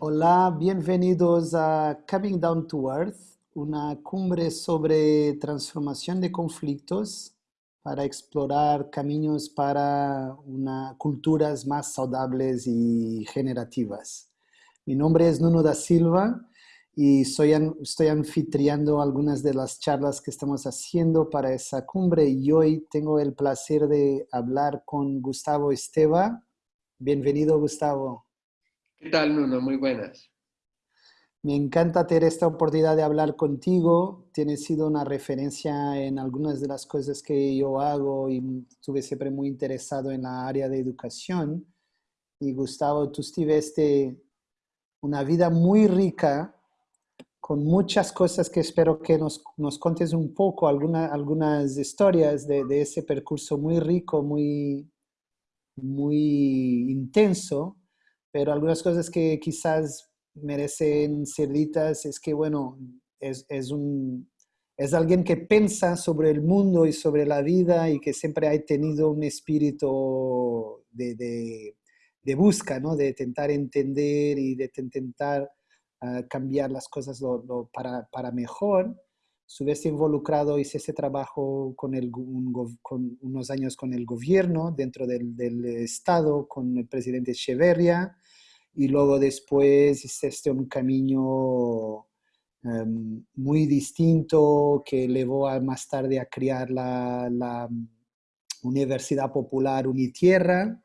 Hola, bienvenidos a Coming Down to Earth, una cumbre sobre transformación de conflictos para explorar caminos para una, culturas más saludables y generativas. Mi nombre es Nuno da Silva y soy, estoy anfitriando algunas de las charlas que estamos haciendo para esa cumbre y hoy tengo el placer de hablar con Gustavo Esteva. Bienvenido, Gustavo. ¿Qué tal, Nuno? Muy buenas. Me encanta tener esta oportunidad de hablar contigo. Tienes sido una referencia en algunas de las cosas que yo hago y estuve siempre muy interesado en la área de educación. Y Gustavo, tú tuviste una vida muy rica con muchas cosas que espero que nos, nos contes un poco, alguna, algunas historias de, de ese percurso muy rico, muy, muy intenso pero algunas cosas que quizás merecen ser ditas es que, bueno, es, es, un, es alguien que piensa sobre el mundo y sobre la vida y que siempre ha tenido un espíritu de, de, de busca, ¿no? De intentar entender y de intentar uh, cambiar las cosas lo, lo, para, para mejor estuviese involucrado, hice ese trabajo con, el, un, con unos años con el gobierno, dentro del, del, Estado, con el presidente Echeverria, y luego después hiciste un camino um, muy distinto que llevó a, más tarde a crear la, la Universidad Popular Unitierra,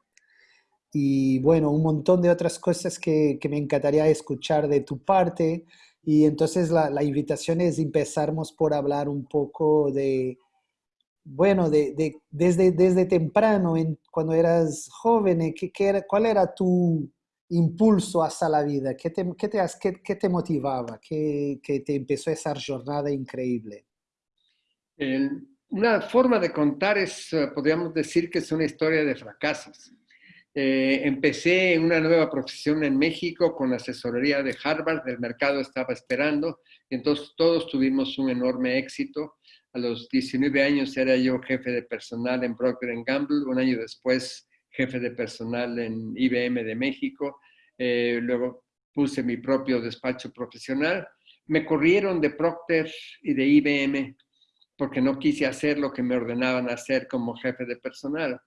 y bueno, un montón de otras cosas que, que me encantaría escuchar de tu parte, y entonces la, la, invitación es empezarmos por hablar un poco de, bueno, de, de desde, desde temprano, en, cuando eras joven, ¿qué, qué era, ¿cuál era tu impulso hacia la vida? ¿Qué te, qué te, qué, qué te motivaba? ¿Qué, ¿Qué, te empezó esa jornada increíble? Una forma de contar es, eh, podríamos decir que es una historia de fracasos. Eh, empecé una nueva profesión en México con asesoría de Harvard, el mercado estaba esperando, y entonces todos tuvimos un enorme éxito. A los 19 años era yo jefe de personal en Procter Gamble, un año después jefe de personal en IBM de México, eh, luego puse mi propio despacho profesional. Me corrieron de Procter y de IBM porque no quise hacer lo que me ordenaban hacer como jefe de personal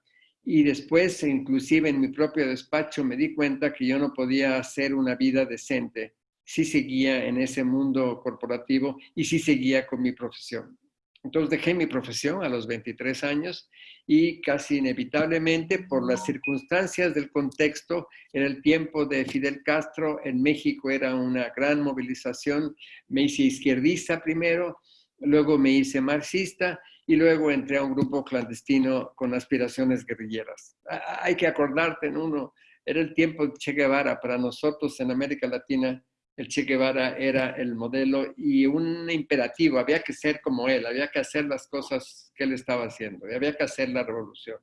y después, inclusive en mi propio despacho, me di cuenta que yo no podía hacer una vida decente si seguía en ese mundo corporativo y si seguía con mi profesión. Entonces dejé mi profesión a los 23 años y casi inevitablemente por las circunstancias del contexto, en el tiempo de Fidel Castro en México era una gran movilización, me hice izquierdista primero, luego me hice marxista y luego entré a un grupo clandestino con aspiraciones guerrilleras. Hay que acordarte en uno, era el tiempo de Che Guevara, para nosotros en América Latina el Che Guevara era el modelo y un imperativo, había que ser como él, había que hacer las cosas que él estaba haciendo, y había que hacer la revolución.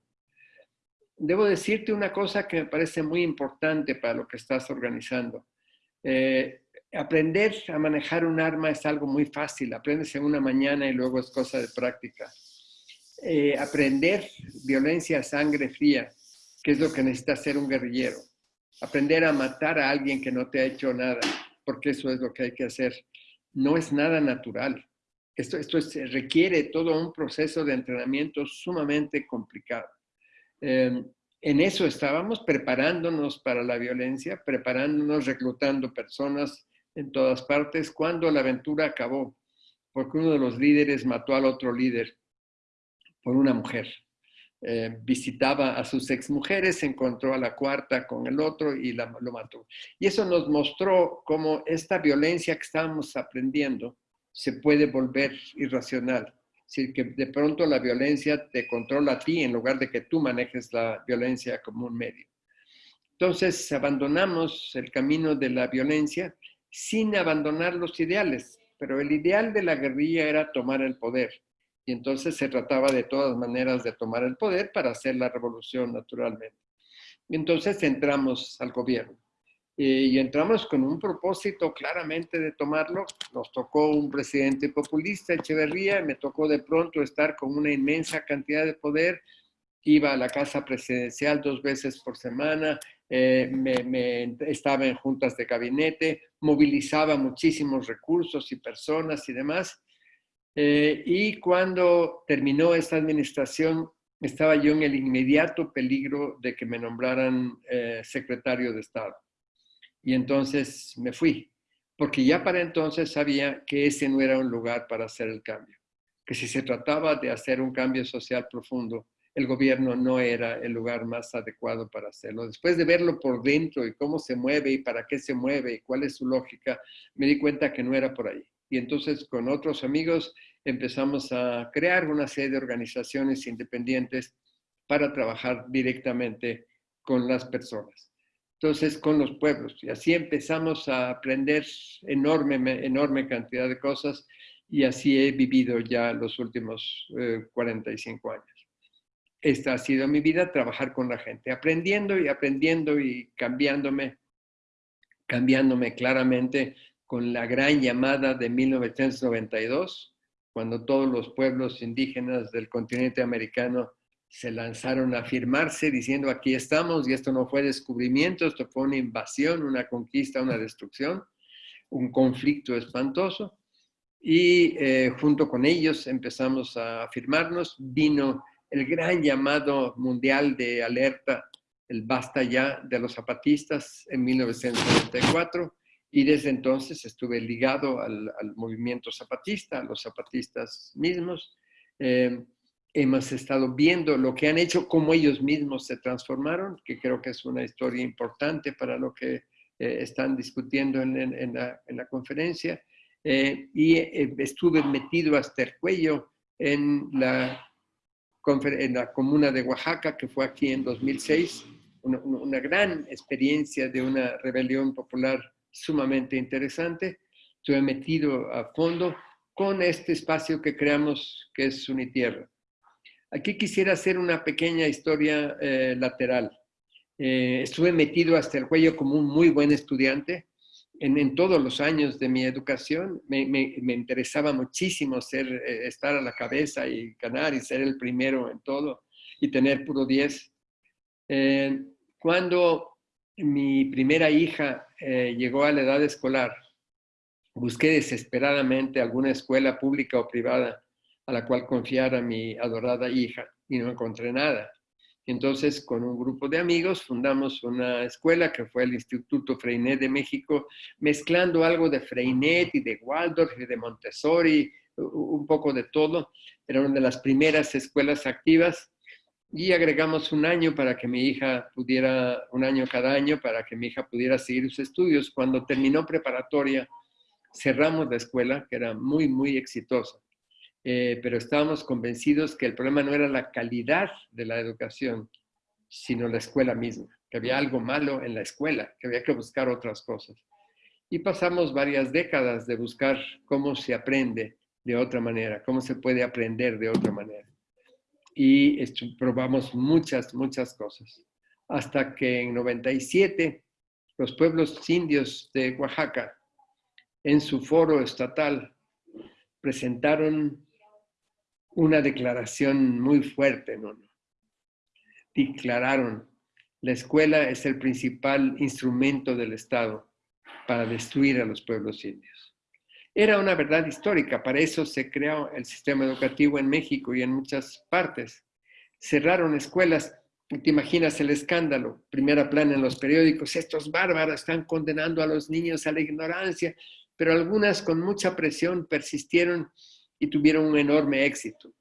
Debo decirte una cosa que me parece muy importante para lo que estás organizando. Eh, aprender a manejar un arma es algo muy fácil, aprendes en una mañana y luego es cosa de práctica. Eh, aprender violencia a sangre fría, que es lo que necesita ser un guerrillero. Aprender a matar a alguien que no te ha hecho nada, porque eso es lo que hay que hacer. No es nada natural. Esto, esto requiere todo un proceso de entrenamiento sumamente complicado. Eh, en eso estábamos preparándonos para la violencia, preparándonos, reclutando personas, en todas partes cuando la aventura acabó, porque uno de los líderes mató al otro líder por una mujer. Eh, visitaba a sus exmujeres, encontró a la cuarta con el otro y la, lo mató. Y eso nos mostró cómo esta violencia que estábamos aprendiendo se puede volver irracional. Es decir, que de pronto la violencia te controla a ti en lugar de que tú manejes la violencia como un medio. Entonces abandonamos el camino de la violencia sin abandonar los ideales, pero el ideal de la guerrilla era tomar el poder. Y entonces se trataba de todas maneras de tomar el poder para hacer la revolución naturalmente. Y entonces entramos al gobierno. Y entramos con un propósito claramente de tomarlo. Nos tocó un presidente populista, Echeverría, me tocó de pronto estar con una inmensa cantidad de poder. Iba a la casa presidencial dos veces por semana, eh, me, estaba en juntas de gabinete, movilizaba muchísimos recursos y personas y demás. Eh, y cuando terminó esta administración, estaba yo en el inmediato peligro de que me nombraran eh, secretario de Estado. Y entonces me fui, porque ya para entonces sabía que ese no era un lugar para hacer el cambio, que si se trataba de hacer un cambio social profundo, el gobierno no era el lugar más adecuado para hacerlo. Después de verlo por dentro y cómo se mueve y para qué se mueve y cuál es su lógica, me di cuenta que no era por ahí. Y entonces con otros amigos empezamos a crear una serie de organizaciones independientes para trabajar directamente con las personas. Entonces, con los pueblos. Y así empezamos a aprender enorme, enorme cantidad de cosas y así he vivido ya los últimos 45 eh, años esta ha sido mi vida, trabajar con la gente, aprendiendo y aprendiendo y cambiándome, cambiándome claramente con la gran llamada de 1992, cuando todos los pueblos indígenas del continente americano se lanzaron a afirmarse diciendo aquí estamos y esto no fue descubrimiento, esto fue una invasión, una conquista, una destrucción, un conflicto espantoso. Y eh, junto con ellos empezamos a afirmarnos, vino el gran llamado mundial de alerta, el basta ya de los zapatistas en 1994 y desde entonces estuve ligado al, movimiento zapatista, a los zapatistas mismos. Eh, hemos estado viendo lo que han hecho, cómo ellos mismos se transformaron, que creo que es una historia importante para lo que eh, están discutiendo en, la, conferencia. Eh, y estuve metido hasta el cuello en la en la comuna de Oaxaca, que fue aquí en 2006, una, gran experiencia de una rebelión popular sumamente interesante. Estuve metido a fondo con este espacio que creamos, que es Unitierra. Aquí quisiera hacer una pequeña historia eh, lateral. Eh, estuve metido hasta el cuello como un muy buen estudiante en, todos los años de mi educación me, interesaba muchísimo ser, eh, estar a la cabeza y ganar y ser el primero en todo y tener puro 10. Eh, cuando mi primera hija eh, llegó a la edad escolar, busqué desesperadamente alguna escuela pública o privada a la cual confiar a mi adorada hija y no encontré nada. Entonces, con un grupo de amigos fundamos una escuela que fue el Instituto Freinet de México, mezclando algo de Freinet y de Waldorf y de Montessori, un poco de todo. Era una de las primeras escuelas activas y agregamos un año para que mi hija pudiera, un año cada año, para que mi hija pudiera seguir sus estudios. Cuando terminó preparatoria, cerramos la escuela, que era muy, muy exitosa. Eh, pero estábamos convencidos que el problema no era la calidad de la educación, sino la escuela misma, que había algo malo en la escuela, que había que buscar otras cosas. Y pasamos varias décadas de buscar cómo se aprende de otra manera, cómo se puede aprender de otra manera. Y probamos muchas, muchas cosas. Hasta que en 97 los pueblos indios de Oaxaca, en su foro estatal, presentaron una declaración muy fuerte, ¿no? Declararon, la escuela es el principal instrumento del Estado para destruir a los pueblos indios. Era una verdad histórica, para eso se creó el sistema educativo en México y en muchas partes. Cerraron escuelas, te imaginas el escándalo, primera plana en los periódicos, estos bárbaros están condenando a los niños a la ignorancia, pero algunas con mucha presión persistieron y tuvieron un enorme éxito.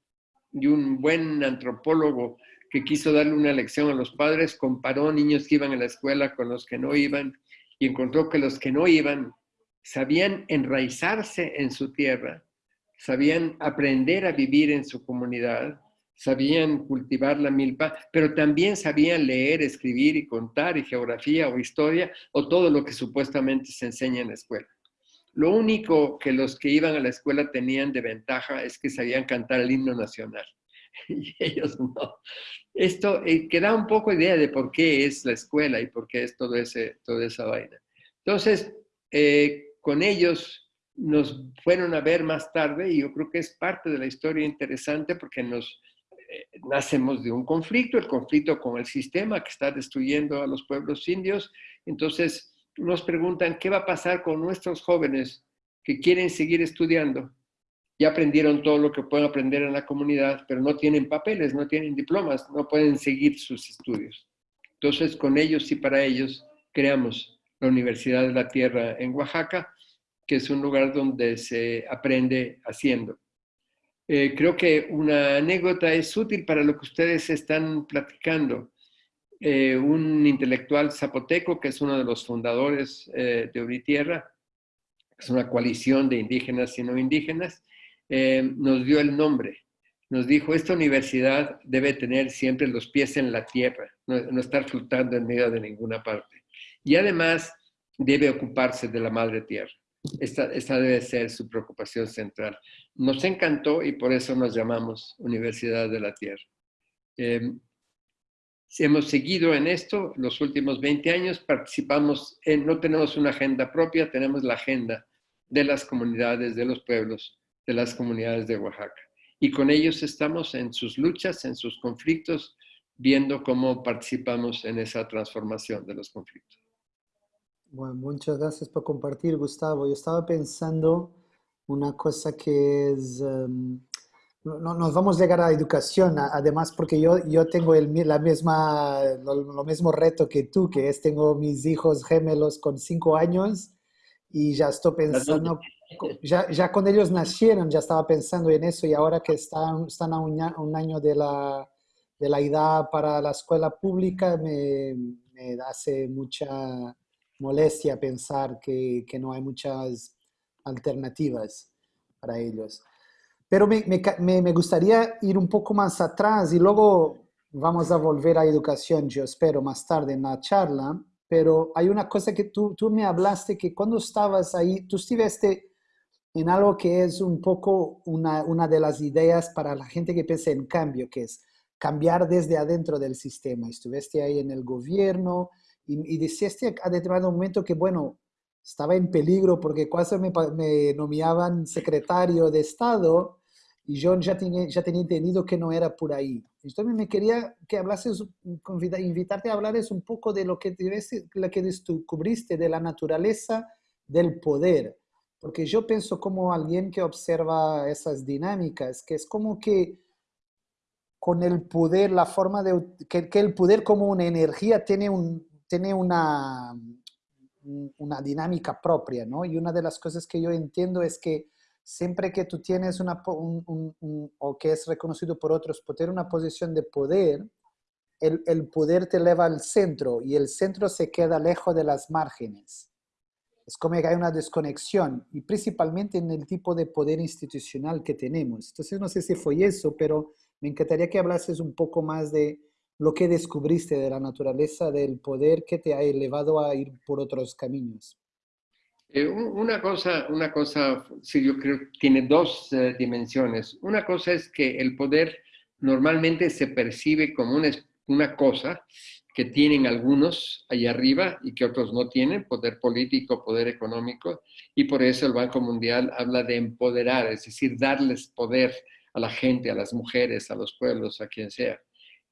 Y un buen antropólogo que quiso darle una lección a los padres comparó niños que iban a la escuela con los que no iban y encontró que los que no iban sabían enraizarse en su tierra, sabían aprender a vivir en su comunidad, sabían cultivar la milpa, pero también sabían leer, escribir y contar y geografía o historia o todo lo que supuestamente se enseña en la escuela. Lo único que los que iban a la escuela tenían de ventaja es que sabían cantar el himno nacional. Y ellos no. Esto eh, un poco idea de por qué es la escuela y por qué es todo ese, toda esa vaina. Entonces, eh, con ellos nos fueron a ver más tarde y yo creo que es parte de la historia interesante porque nos nacemos de un conflicto, el conflicto con el sistema que está destruyendo a los pueblos indios. Entonces nos preguntan, ¿qué va a pasar con nuestros jóvenes que quieren seguir estudiando? Ya aprendieron todo lo que pueden aprender en la comunidad, pero no tienen papeles, no tienen diplomas, no pueden seguir sus estudios. Entonces, con ellos y para ellos, creamos la Universidad de la Tierra en Oaxaca, que es un lugar donde se aprende haciendo. Eh, creo que una anécdota es útil para lo que ustedes están platicando. Eh, un intelectual zapoteco, que es uno de los fundadores eh, de Unitierra, es una coalición de indígenas y no indígenas, nos dio el nombre. Nos dijo, esta universidad debe tener siempre los pies en la tierra, no, no estar flotando en medio de ninguna parte. Y además debe ocuparse de la madre tierra. Esta, debe ser su preocupación central. Nos encantó y por eso nos llamamos Universidad de la Tierra. Eh, hemos seguido en esto los últimos 20 años, participamos en, no tenemos una agenda propia, tenemos la agenda de las comunidades, de los pueblos, de las comunidades de Oaxaca. Y con ellos estamos en sus luchas, en sus conflictos, viendo cómo participamos en esa transformación de los conflictos. Bueno, muchas gracias por compartir, Gustavo. Yo estaba pensando una cosa que es... Em, no, nos vamos a llegar a la educación, además porque yo, yo tengo el, la misma, lo, mismo reto que tú, que es tengo mis hijos gemelos con cinco años y ya estoy pensando, ya, ya con ellos nacieron, ya estaba pensando en eso y ahora que están, están a un, un año de la, de la edad para la escuela pública, me, me hace mucha molestia pensar que, que, no hay muchas alternativas para ellos. Pero me, me, me, gustaría ir un poco más atrás y luego vamos a volver a educación, yo espero, más tarde en la charla. Pero hay una cosa que tú, tú me hablaste que cuando estabas ahí, tú estuviste en algo que es un poco una, una de las ideas para la gente que piensa en cambio, que es cambiar desde adentro del sistema. Estuviste ahí en el gobierno, y, y decías a determinado momento que, bueno, estaba en peligro porque cuando me, me nominaban secretario de Estado y yo ya tenía, ya tenía entendido que no era por ahí. Entonces me quería que hablases, invitarte a hablar un poco de lo que, lo que descubriste de la naturaleza del poder. Porque yo pienso como alguien que observa esas dinámicas, que es como que con el poder, la forma de, que, que el poder como una energía tiene un, tiene una, una dinámica propia, ¿no? Y una de las cosas que yo entiendo es que siempre que tú tienes una, o que es reconocido por otros por tener una posición de poder, el, el, poder te eleva al centro y el centro se queda lejos de las márgenes. Es como que hay una desconexión y principalmente en el tipo de poder institucional que tenemos. Entonces no sé si fue eso, pero me encantaría que hablases un poco más de lo que descubriste de la naturaleza del poder que te ha elevado a ir por otros caminos? Eh, una cosa, una cosa, sí, yo creo que tiene dos eh, dimensiones. Una cosa es que el poder normalmente se percibe como una, una cosa que tienen algunos allá arriba y que otros no tienen, poder político, poder económico, y por eso el Banco Mundial habla de empoderar, es decir, darles poder a la gente, a las mujeres, a los pueblos, a quien sea.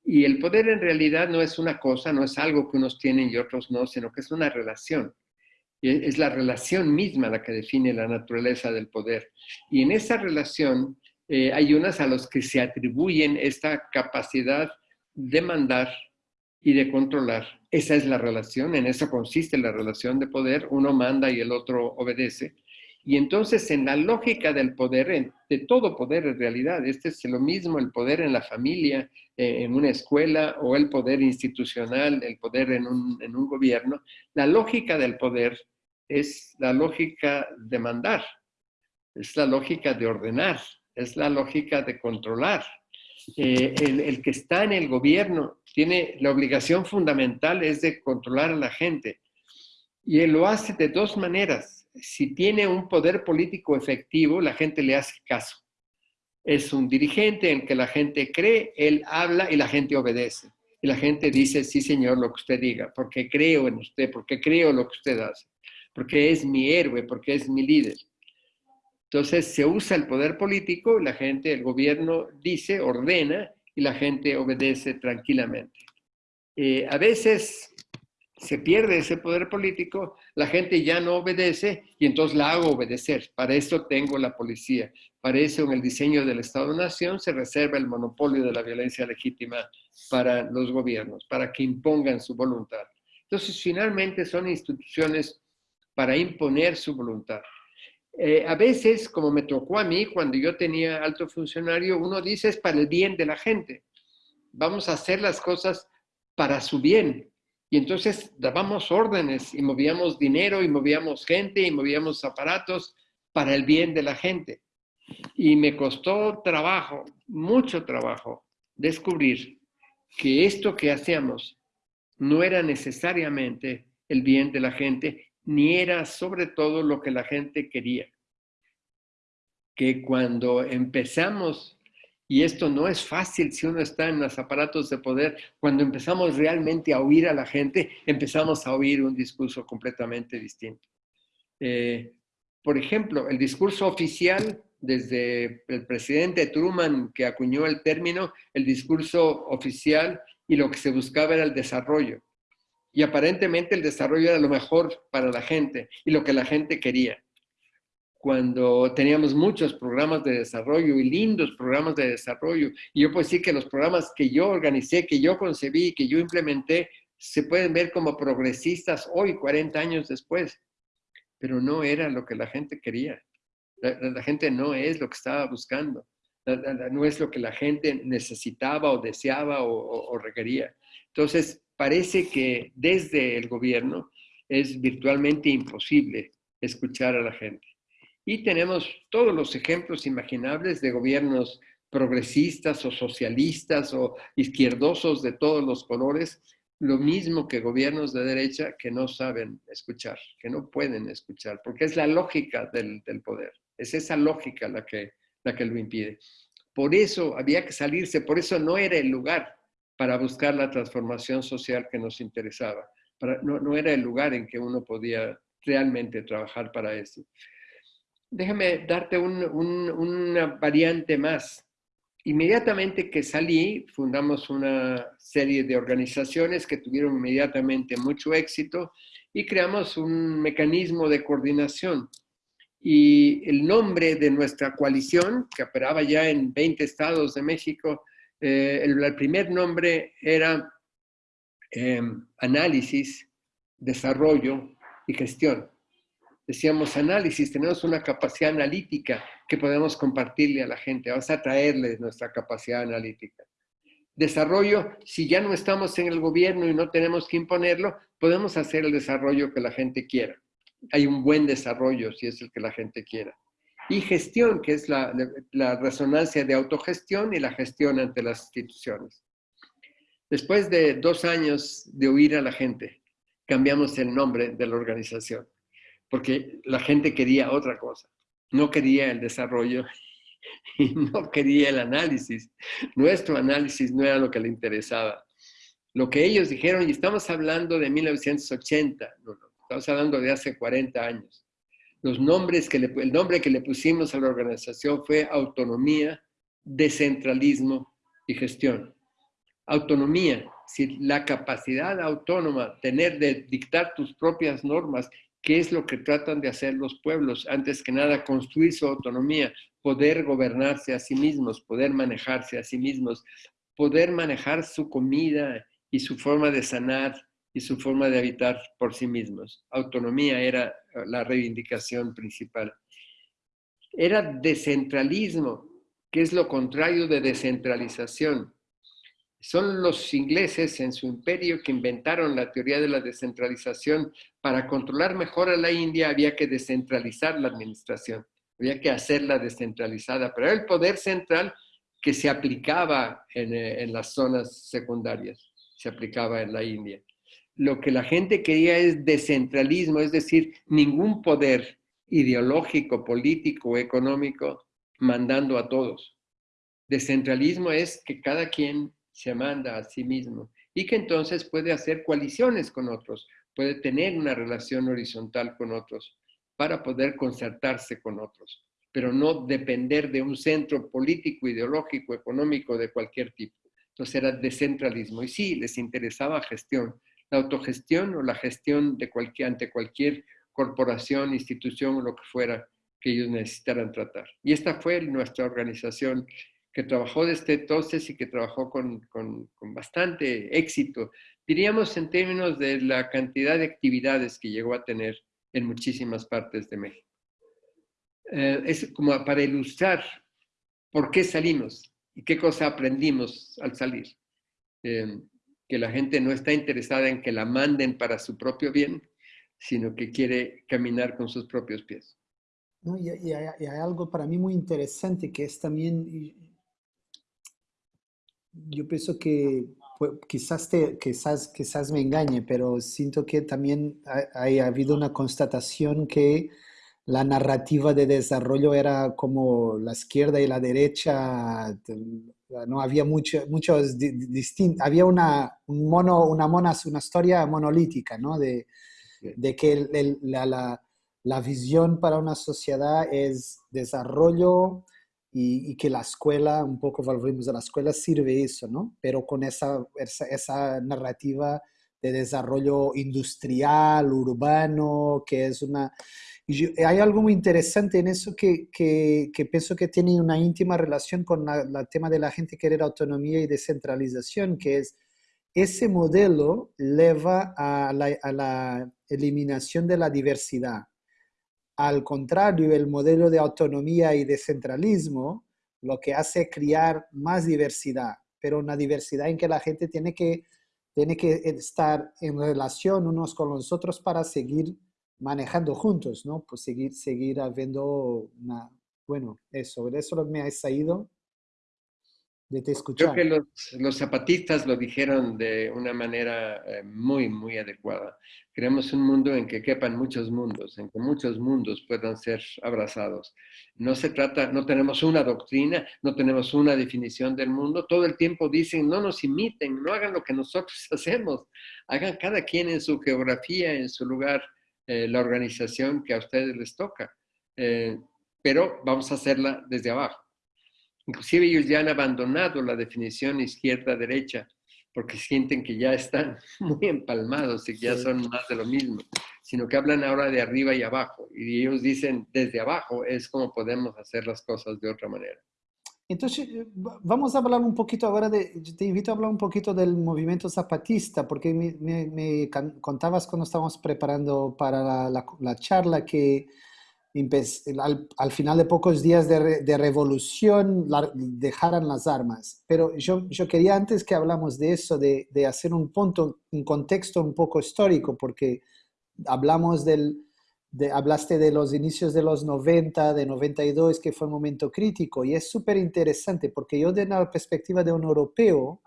Y el poder en realidad no es una cosa, no es algo que unos tienen y otros no, sino que es una relación. Es la relación misma la que define la naturaleza del poder. Y en esa relación eh, hay unas a los que se atribuyen esta capacidad de mandar y de controlar. Esa es la relación, en eso consiste la relación de poder. Uno manda y el otro obedece. Y entonces en la lógica del poder, de todo poder en realidad, este es lo mismo, el poder en la familia, eh, en una escuela o el poder institucional, el poder en un, en un gobierno, la lógica del poder es la lógica de mandar, es la lógica de ordenar, es la lógica de controlar. Eh, el, el, que está en el gobierno tiene la obligación fundamental es de controlar a la gente y él lo hace de dos maneras si tiene un poder político efectivo, la gente le hace caso. Es un dirigente en que la gente cree, él habla y la gente obedece. Y la gente dice, sí señor, lo que usted diga, porque creo en usted, porque creo lo que usted hace, porque es mi héroe, porque es mi líder. Entonces se usa el poder político, la gente, el gobierno dice, ordena, y la gente obedece tranquilamente. Eh, a veces se pierde ese poder político, la gente ya no obedece y entonces la hago obedecer. Para eso tengo la policía. Para eso en el diseño del Estado-Nación se reserva el monopolio de la violencia legítima para los gobiernos, para que impongan su voluntad. Entonces, finalmente son instituciones para imponer su voluntad. Eh, a veces, como me tocó a mí cuando yo tenía alto funcionario, uno dice es para el bien de la gente. Vamos a hacer las cosas para su bien, y entonces dábamos órdenes y movíamos dinero y movíamos gente y movíamos aparatos para el bien de la gente. Y me costó trabajo, mucho trabajo, descubrir que esto que hacíamos no era necesariamente el bien de la gente, ni era sobre todo lo que la gente quería. Que cuando empezamos y esto no es fácil si uno está en los aparatos de poder. Cuando empezamos realmente a oír a la gente, empezamos a oír un discurso completamente distinto. Eh, por ejemplo, el discurso oficial desde el presidente Truman que acuñó el término, el discurso oficial y lo que se buscaba era el desarrollo. Y aparentemente el desarrollo era lo mejor para la gente y lo que la gente quería cuando teníamos muchos programas de desarrollo y lindos programas de desarrollo. Y yo puedo decir que los programas que yo organicé, que yo concebí, que yo implementé, se pueden ver como progresistas hoy, 40 años después. Pero no era lo que la gente quería. La, gente no es lo que estaba buscando. no es lo que la gente necesitaba o deseaba o requería. Entonces, parece que desde el gobierno es virtualmente imposible escuchar a la gente. Y tenemos todos los ejemplos imaginables de gobiernos progresistas o socialistas o izquierdosos de todos los colores, lo mismo que gobiernos de derecha que no saben escuchar, que no pueden escuchar, porque es la lógica del, poder, es esa lógica la que, la que lo impide. Por eso había que salirse, por eso no era el lugar para buscar la transformación social que nos interesaba, no, no era el lugar en que uno podía realmente trabajar para eso. Déjame darte una variante más. Inmediatamente que salí, fundamos una serie de organizaciones que tuvieron inmediatamente mucho éxito y creamos un mecanismo de coordinación. Y el nombre de nuestra coalición, que operaba ya en 20 estados de México, eh, el, primer nombre era em, Análisis, Desarrollo y Gestión decíamos análisis, tenemos una capacidad analítica que podemos compartirle a la gente, vamos a traerle nuestra capacidad analítica. Desarrollo, si ya no estamos en el gobierno y no tenemos que imponerlo, podemos hacer el desarrollo que la gente quiera. Hay un buen desarrollo si es el que la gente quiera. Y gestión, que es la, la resonancia de autogestión y la gestión ante las instituciones. Después de dos años de oír a la gente, cambiamos el nombre de la organización porque la gente quería otra cosa. No quería el desarrollo y no quería el análisis. Nuestro análisis no era lo que le interesaba. Lo que ellos dijeron, y estamos hablando de 1980, estamos hablando de hace 40 años. Los nombres que el nombre que le pusimos a la organización fue autonomía, descentralismo y gestión. Autonomía, si la capacidad autónoma, tener de dictar tus propias normas qué es lo que tratan de hacer los pueblos. Antes que nada, construir su autonomía, poder gobernarse a sí mismos, poder manejarse a sí mismos, poder manejar su comida y su forma de sanar y su forma de habitar por sí mismos. Autonomía era la reivindicación principal. Era descentralismo, que es lo contrario de descentralización. Son los ingleses en su imperio que inventaron la teoría de la descentralización. Para controlar mejor a la India había que descentralizar la administración, había que hacerla descentralizada, pero el poder central que se aplicaba en, eh, en las zonas secundarias, se aplicaba en la India. Lo que la gente quería es descentralismo, es decir, ningún poder ideológico, político, económico mandando a todos. Descentralismo es que cada quien se manda a sí mismo y que entonces puede hacer coaliciones con otros, puede tener una relación horizontal con otros para poder concertarse con otros, pero no depender de un centro político, ideológico, económico de cualquier tipo. Entonces era descentralismo. Y sí, les interesaba gestión, la autogestión o la gestión de cualquier, ante cualquier corporación, institución o lo que fuera que ellos necesitaran tratar. Y esta fue nuestra organización que trabajó desde entonces y que trabajó con, con, bastante éxito, diríamos en términos de la cantidad de actividades que llegó a tener en muchísimas partes de México. Eh, es como para ilustrar por qué salimos y qué cosa aprendimos al salir. Eh, que la gente no está interesada en que la manden para su propio bien, sino que quiere caminar con sus propios pies. No, y, hay, algo para mí muy interesante que es también, yo pienso que pues, quizás, te, quizás, quizás me engañe, pero siento que también ha, ha, habido una constatación que la narrativa de desarrollo era como la izquierda y la derecha, no había mucho, muchos distintos, había una, un mono, una, mona, una historia monolítica, ¿no? De, de que el, la, la, la, visión para una sociedad es desarrollo y, y, que la escuela, un poco volvemos a la escuela, sirve eso, ¿no? Pero con esa, esa, esa narrativa de desarrollo industrial, urbano, que es una... Y hay algo muy interesante en eso que, que, que pienso que tiene una íntima relación con el tema de la gente querer autonomía y descentralización, que es ese modelo lleva a la, a la eliminación de la diversidad. Al contrario, el modelo de autonomía y descentralismo lo que hace es crear más diversidad, pero una diversidad en que la gente tiene que, tiene que estar en relación unos con los otros para seguir manejando juntos, ¿no? Pues seguir, seguir habiendo una, bueno, eso, eso me ha salido de te escuchar. Creo que los, los, zapatistas lo dijeron de una manera eh, muy, muy adecuada. Queremos un mundo en que quepan muchos mundos, en que muchos mundos puedan ser abrazados. No se trata, no tenemos una doctrina, no tenemos una definición del mundo. Todo el tiempo dicen, no nos imiten, no hagan lo que nosotros hacemos. Hagan cada quien en su geografía, en su lugar, eh, la organización que a ustedes les toca. Eh, pero vamos a hacerla desde abajo. Inclusive ellos ya han abandonado la definición izquierda-derecha porque sienten que ya están muy empalmados y que ya son más de lo mismo, sino que hablan ahora de arriba y abajo. Y ellos dicen, desde abajo es como podemos hacer las cosas de otra manera. Entonces, eh, vamos a hablar un poquito ahora de, te invito a hablar un poquito del movimiento zapatista, porque me, me, contabas cuando estábamos preparando para la, la, charla que al, al, final de pocos días de, de revolución dejaran las armas. Pero yo, yo quería antes que hablamos de eso, de, de hacer un punto, un contexto un poco histórico, porque hablamos del, hablaste de los inicios de los 90, de 92, que fue un momento crítico, y es súper interesante porque yo de la perspectiva de un europeo,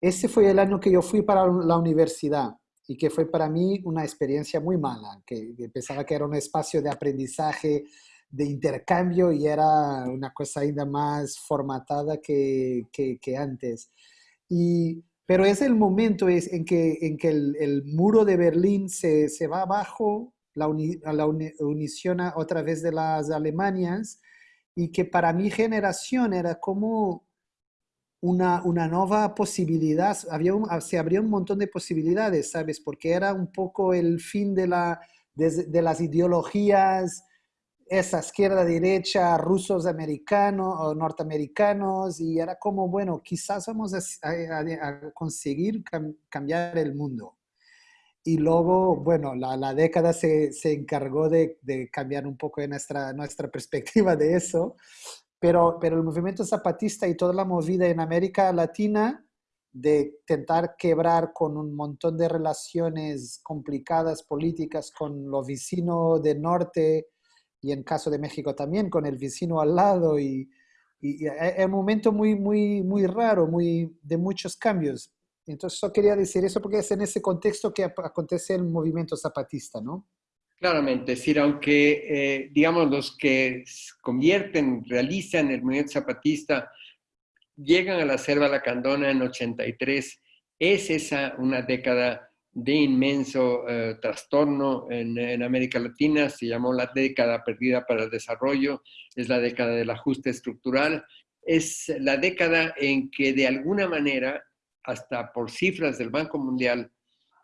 ese fue el año que yo fui para la universidad y que fue para mí una experiencia muy mala, que, pensaba que era un espacio de aprendizaje, de intercambio y era una cosa ainda más formatada que, que, que antes. Y, pero es el momento es en que, en que el, el muro de Berlín se, se va abajo la, la unición a, otra vez de las Alemanias y que para mi generación era como una, una nueva posibilidad, había se abrió un montón de posibilidades, ¿sabes? Porque era un poco el fin de, la, de, las ideologías, esa izquierda, derecha, rusos, americanos norteamericanos, y era como, bueno, quizás vamos a, conseguir cambiar el mundo. Y luego, bueno, la, la década se, se encargó de, de, cambiar un poco nuestra, nuestra perspectiva de eso, pero, pero el movimiento zapatista y toda la movida en América Latina de intentar quebrar con un montón de relaciones complicadas políticas con los vecinos del norte y en caso de México también con el vecino al lado y, y, es un momento muy, muy, muy raro, muy, de muchos cambios. Entonces, yo quería decir eso porque es en ese contexto que acontece el movimiento zapatista, ¿no? Claramente, es decir, aunque, eh, digamos, los que convierten, realizan el movimiento zapatista, llegan a la selva lacandona en 83, es esa una década de inmenso eh, trastorno en, en, América Latina, se llamó la década perdida para el desarrollo, es la década del ajuste estructural, es la década en que de alguna manera, hasta por cifras del Banco Mundial,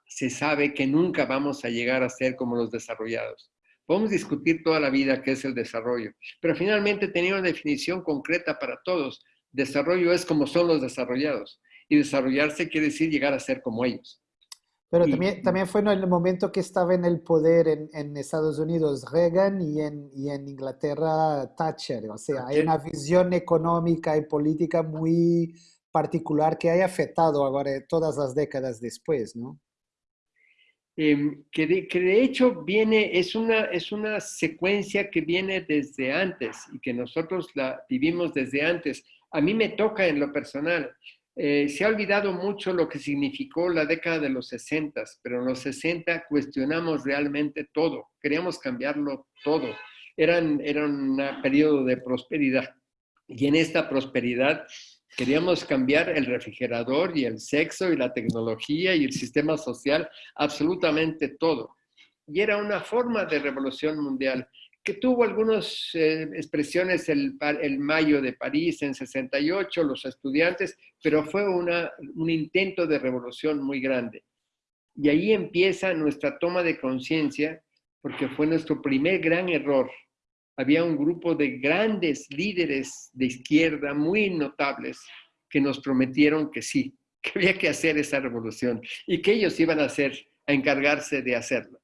se sabe que nunca vamos a llegar a ser como los desarrollados. Podemos discutir toda la vida qué es el desarrollo, pero finalmente tenía una definición concreta para todos. Desarrollo es como son los desarrollados y desarrollarse quiere decir llegar a ser como ellos. Pero también, también fue en el momento que estaba en el poder en, en Estados Unidos Reagan y en, y en, Inglaterra Thatcher. O sea, hay una visión económica y política muy particular que ha afectado ahora todas las décadas después, ¿no? Em, que, de, hecho viene, es una, es una secuencia que viene desde antes y que nosotros la vivimos desde antes. A mí me toca en lo personal. Eh, se ha olvidado mucho lo que significó la década de los 60, pero en los 60 cuestionamos realmente todo, queríamos cambiarlo todo. Eran, era un periodo de prosperidad y en esta prosperidad queríamos cambiar el refrigerador y el sexo y la tecnología y el sistema social, absolutamente todo. Y era una forma de revolución mundial que tuvo algunas eh, expresiones el, el, Mayo de París en 68, los estudiantes, pero fue una, un intento de revolución muy grande. Y ahí empieza nuestra toma de conciencia, porque fue nuestro primer gran error. Había un grupo de grandes líderes de izquierda muy notables que nos prometieron que sí, que había que hacer esa revolución y que ellos iban a hacer, a encargarse de hacerla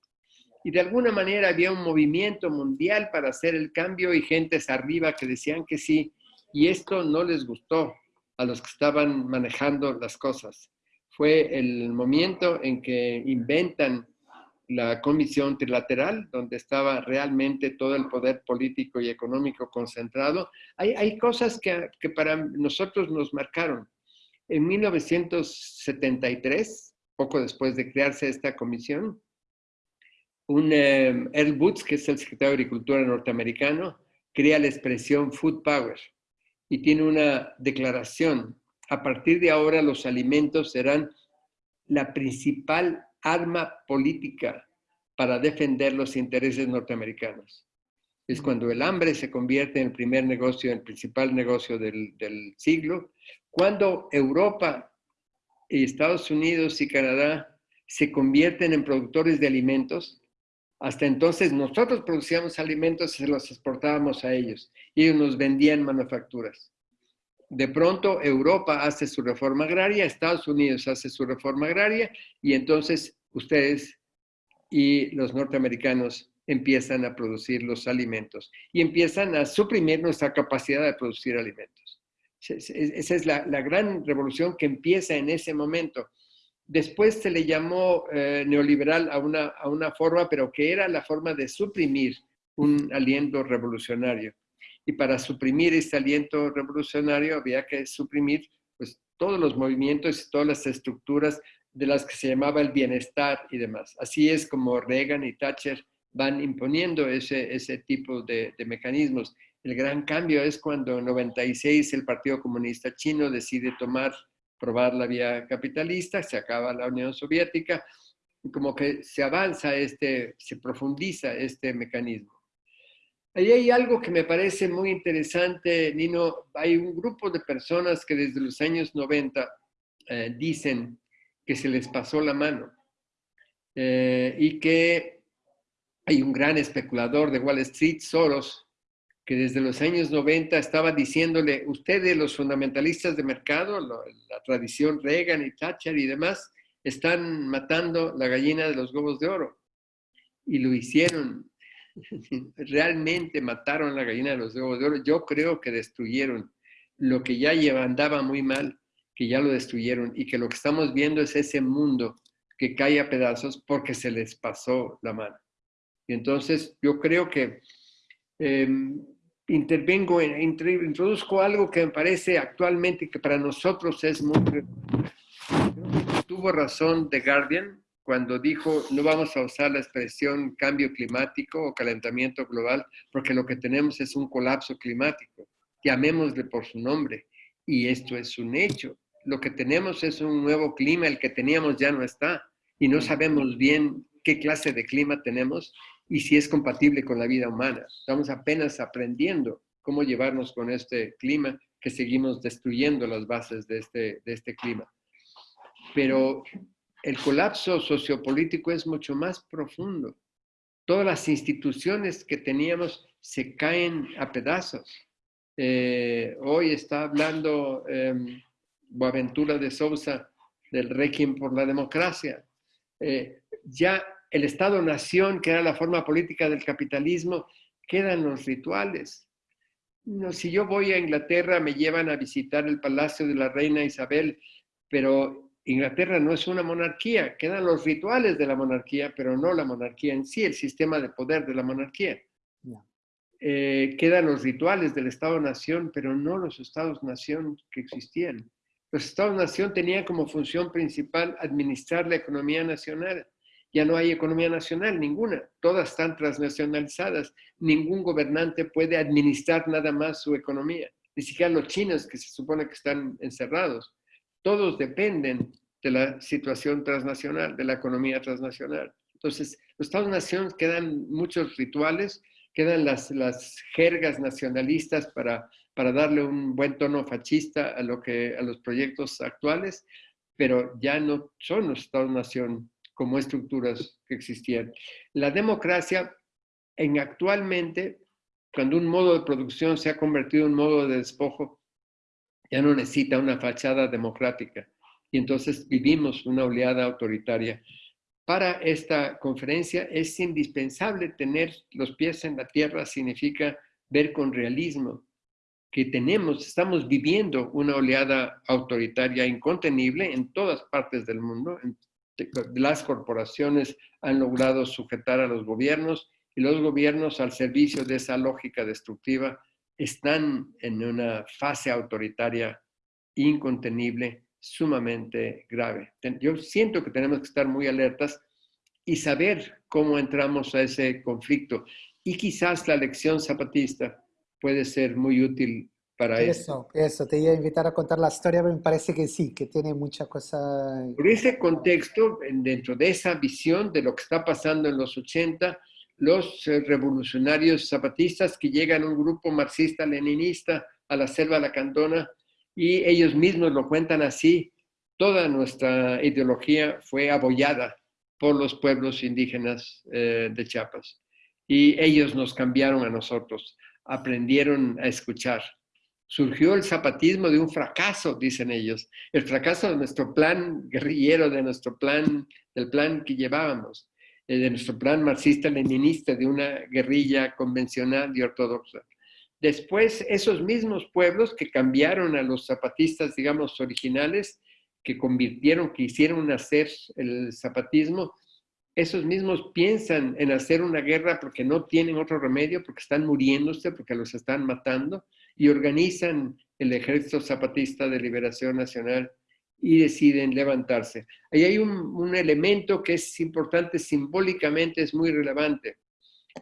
y de alguna manera había un movimiento mundial para hacer el cambio y gentes arriba que decían que sí, y esto no les gustó a los que estaban manejando las cosas. Fue el momento en que inventan la comisión trilateral, donde estaba realmente todo el poder político y económico concentrado. Hay, hay cosas que, que para nosotros nos marcaron. En 1973, poco después de crearse esta comisión, un eh, Earl Boots, que es el secretario de Agricultura norteamericano, crea la expresión Food Power y tiene una declaración. A partir de ahora los alimentos serán la principal arma política para defender los intereses norteamericanos. Es cuando el hambre se convierte en el primer negocio, en el principal negocio del, del siglo, cuando Europa y Estados Unidos y Canadá se convierten en productores de alimentos hasta entonces nosotros producíamos alimentos y se los exportábamos a ellos y ellos nos vendían manufacturas. De pronto Europa hace su reforma agraria, Estados Unidos hace su reforma agraria y entonces ustedes y los norteamericanos empiezan a producir los alimentos y empiezan a suprimir nuestra capacidad de producir alimentos. Esa es la, gran revolución que empieza en ese momento Después se le llamó eh, neoliberal a una, a una forma, pero que era la forma de suprimir un aliento revolucionario. Y para suprimir este aliento revolucionario había que suprimir pues, todos los movimientos y todas las estructuras de las que se llamaba el bienestar y demás. Así es como Reagan y Thatcher van imponiendo ese, ese tipo de, de mecanismos. El gran cambio es cuando en 96 el Partido Comunista Chino decide tomar probar la vía capitalista, se acaba la Unión Soviética, y como que se avanza, este, se profundiza este mecanismo. Ahí hay algo que me parece muy interesante, Nino. Hay un grupo de personas que desde los años 90 eh, dicen que se les pasó la mano eh, y que hay un gran especulador de Wall Street, Soros, que desde los años 90 estaba diciéndole, ustedes los fundamentalistas de mercado, la tradición Reagan y Thatcher y demás, están matando la gallina de los huevos de oro. Y lo hicieron. Realmente mataron la gallina de los huevos de oro. Yo creo que destruyeron lo que ya andaba muy mal, que ya lo destruyeron y que lo que estamos viendo es ese mundo que cae a pedazos porque se les pasó la mano. Y entonces yo creo que em, intervengo, introduzco algo que me parece actualmente que para nosotros es muy... Tuvo razón The Guardian cuando dijo no vamos a usar la expresión cambio climático o calentamiento global porque lo que tenemos es un colapso climático. Llamémosle por su nombre. Y esto es un hecho. Lo que tenemos es un nuevo clima, el que teníamos ya no está. Y no sabemos bien qué clase de clima tenemos y si es compatible con la vida humana. Estamos apenas aprendiendo cómo llevarnos con este clima que seguimos destruyendo las bases de este, de este clima. Pero el colapso sociopolítico es mucho más profundo. Todas las instituciones que teníamos se caen a pedazos. Eh, hoy está hablando eh, Boaventura de Sousa del régimen por la democracia. Eh, ya el Estado-nación, que era la forma política del capitalismo, quedan los rituales. No, si yo voy a Inglaterra, me llevan a visitar el palacio de la reina Isabel, pero Inglaterra no es una monarquía, quedan los rituales de la monarquía, pero no la monarquía en sí, el sistema de poder de la monarquía. Eh, quedan los rituales del Estado-Nación, pero no los Estados-Nación que existían. Los Estados-Nación tenían como función principal administrar la economía nacional. Ya no hay economía nacional, ninguna. Todas están transnacionalizadas. Ningún gobernante puede administrar nada más su economía. Ni siquiera los chinos que se supone que están encerrados. Todos dependen de la situación transnacional, de la economía transnacional. Entonces, los Estados-Nación quedan muchos rituales, quedan las, las jergas nacionalistas para, para darle un buen tono fascista a, lo que, a los proyectos actuales, pero ya no son los Estados-Nación como estructuras que existían. La democracia, en actualmente, cuando un modo de producción se ha convertido en un modo de despojo, ya no necesita una fachada democrática. Y entonces vivimos una oleada autoritaria. Para esta conferencia es indispensable tener los pies en la tierra, significa ver con realismo que tenemos, estamos viviendo una oleada autoritaria incontenible en todas partes del mundo. Las corporaciones han logrado sujetar a los gobiernos y los gobiernos al servicio de esa lógica destructiva están en una fase autoritaria incontenible, sumamente grave. Yo siento que tenemos que estar muy alertas y saber cómo entramos a ese conflicto. Y quizás la lección zapatista puede ser muy útil para eso. Eso, eso. te iba a invitar a contar la historia, pero me parece que sí, que tiene mucha cosa. Por ese contexto, dentro de esa visión de lo que está pasando en los 80, los eh, revolucionarios zapatistas que llegan un grupo marxista-leninista a la selva lacandona y ellos mismos lo cuentan así, toda nuestra ideología fue abollada por los pueblos indígenas eh, de Chiapas y ellos nos cambiaron a nosotros, aprendieron a escuchar. Surgió el zapatismo de un fracaso, dicen ellos, el fracaso de nuestro plan guerrillero, de nuestro plan, del plan que llevábamos. Eh, de nuestro plan marxista-leninista de una guerrilla convencional y ortodoxa. Después, esos mismos pueblos que cambiaron a los zapatistas, digamos, originales, que convirtieron, que hicieron nacer el zapatismo, esos mismos piensan en hacer una guerra porque no tienen otro remedio, porque están muriéndose, porque los están matando, y organizan el Ejército Zapatista de Liberación Nacional y deciden levantarse. Ahí hay un, elemento que es importante simbólicamente, es muy relevante.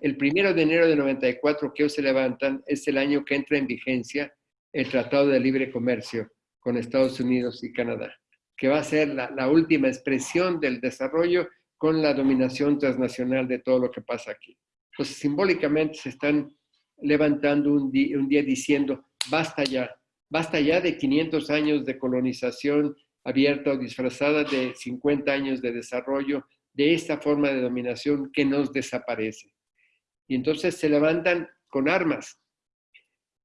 El primero de enero de 94 que ellos se levantan es el año que entra en vigencia el Tratado de Libre Comercio con Estados Unidos y Canadá, que va a ser la, última expresión del desarrollo con la dominación transnacional de todo lo que pasa aquí. Entonces, simbólicamente se están levantando un un día diciendo, basta ya, basta ya de 500 años de colonización abierta o disfrazada de 50 años de desarrollo de esta forma de dominación que nos desaparece. Y entonces se levantan con armas,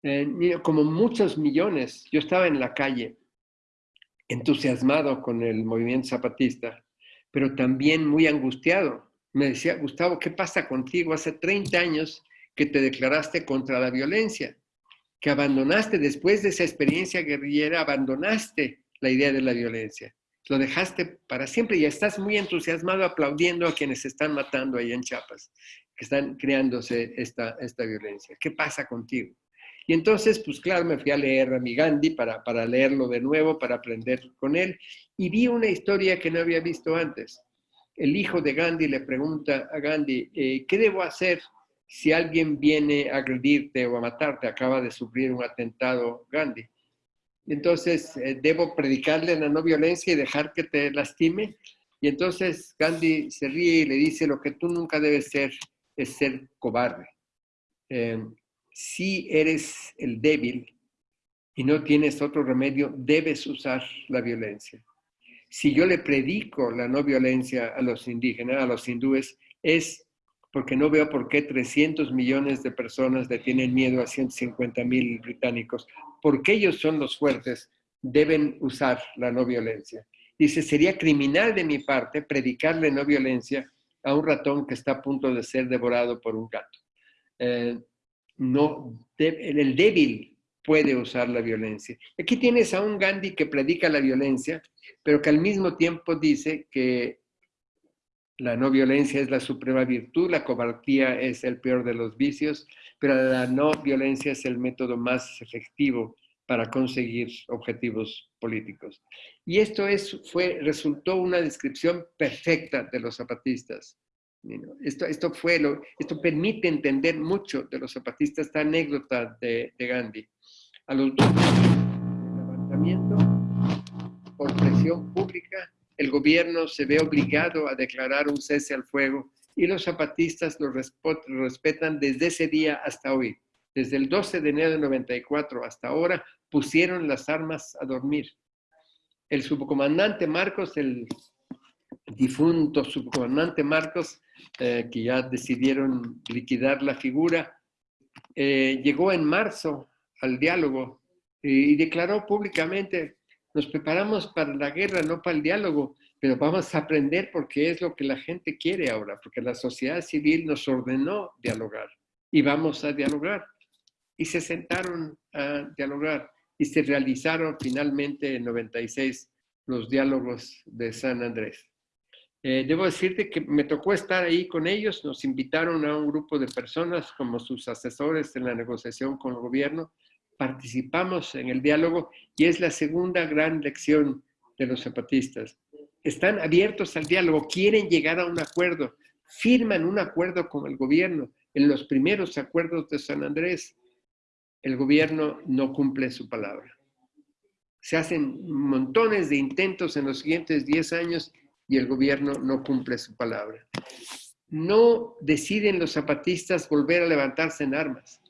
eh, como muchos millones. Yo estaba en la calle, entusiasmado con el movimiento zapatista, pero también muy angustiado. Me decía, Gustavo, ¿qué pasa contigo? Hace 30 años que te declaraste contra la violencia, que abandonaste después de esa experiencia guerrillera, abandonaste la idea de la violencia. Lo dejaste para siempre y estás muy entusiasmado aplaudiendo a quienes están matando ahí en Chiapas, que están creándose esta, esta violencia. ¿Qué pasa contigo? Y entonces, pues claro, me fui a leer a mi Gandhi para, para leerlo de nuevo, para aprender con él, y vi una historia que no había visto antes. El hijo de Gandhi le pregunta a Gandhi, eh, ¿qué debo hacer si alguien viene a agredirte o a matarte? Acaba de sufrir un atentado Gandhi. Entonces, eh, debo predicarle la no violencia y dejar que te lastime. Y entonces Gandhi se ríe y le dice, lo que tú nunca debes ser es ser cobarde. Eh, si eres el débil, y no tienes otro remedio, debes usar la violencia. Si yo le predico la no violencia a los indígenas, a los hindúes, es porque no veo por qué 300 millones de personas le tienen miedo a 150 mil británicos. Porque ellos son los fuertes, deben usar la no violencia. Dice, sería criminal de mi parte predicarle no violencia a un ratón que está a punto de ser devorado por un gato. Eh, no, el débil puede usar la violencia. Aquí tienes a un Gandhi que predica la violencia, pero que al mismo tiempo dice que la no violencia es la suprema virtud, la cobardía es el peor de los vicios, pero la no violencia es el método más efectivo para conseguir objetivos políticos. Y esto es, fue, resultó una descripción perfecta de los zapatistas. Esto, esto, fue lo, esto permite entender mucho de los zapatistas, esta anécdota de, Gandhi. A los dos levantamiento por presión pública, el gobierno se ve obligado a declarar un cese al fuego y los zapatistas lo respetan desde ese día hasta hoy. Desde el 12 de enero de 94 hasta ahora pusieron las armas a dormir. El subcomandante Marcos, el difunto subcomandante Marcos, eh, que ya decidieron liquidar la figura, eh, llegó en marzo al diálogo y declaró públicamente, nos preparamos para la guerra, no para el diálogo, pero vamos a aprender porque es lo que la gente quiere ahora, porque la sociedad civil nos ordenó dialogar y vamos a dialogar. Y se sentaron a dialogar y se realizaron finalmente en 96 los diálogos de San Andrés. Eh, debo decirte que me tocó estar ahí con ellos, nos invitaron a un grupo de personas como sus asesores en la negociación con el gobierno participamos en el diálogo y es la segunda gran lección de los zapatistas. Están abiertos al diálogo, quieren llegar a un acuerdo, firman un acuerdo con el gobierno. En los primeros acuerdos de San Andrés, el gobierno no cumple su palabra. Se hacen montones de intentos en los siguientes 10 años y el gobierno no cumple su palabra. No deciden los zapatistas volver a levantarse en armas